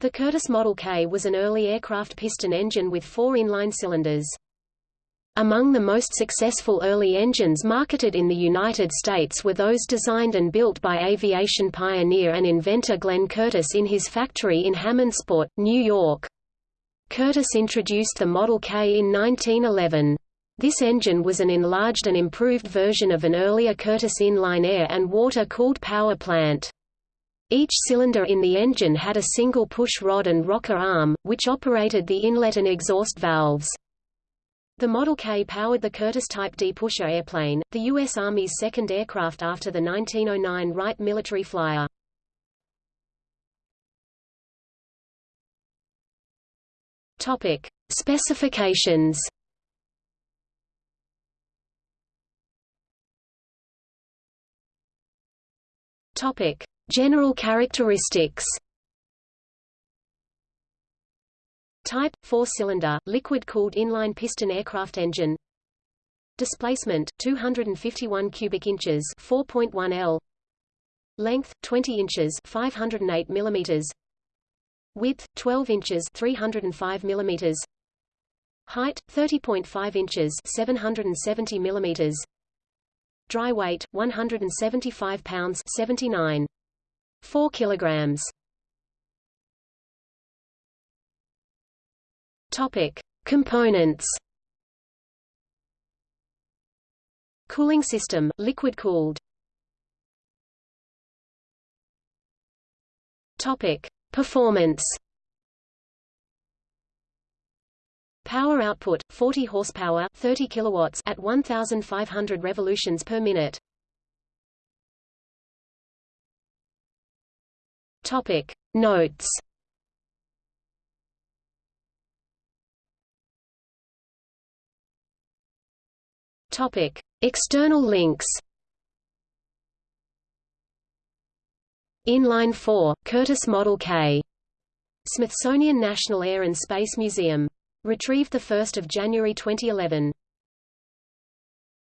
The Curtiss Model K was an early aircraft piston engine with four inline cylinders. Among the most successful early engines marketed in the United States were those designed and built by aviation pioneer and inventor Glenn Curtiss in his factory in Hammondsport, New York. Curtiss introduced the Model K in 1911. This engine was an enlarged and improved version of an earlier Curtiss inline air and water-cooled power plant. Each cylinder in the engine had a single push rod and rocker arm, which operated the inlet and exhaust valves. The Model K powered the Curtiss Type D pusher airplane, the U.S. Army's second aircraft after the 1909 Wright military flyer. Topic. Specifications Topic: General characteristics. Type 4-cylinder liquid-cooled inline piston aircraft engine. Displacement 251 cubic inches 4.1 L. Length 20 inches 508 millimeters. Width 12 inches 305 millimeters. Height 30.5 inches 770 millimeters. Dry weight 175 pounds 79 4 kilograms. Topic: Components. Cooling system, liquid cooled. Topic: Performance. Power output 40 horsepower, 30 kilowatts at 1500 revolutions per minute. Topic Notes Topic External links Inline 4, Curtiss Model K. Smithsonian National Air and Space Museum. Retrieved 1 January 2011.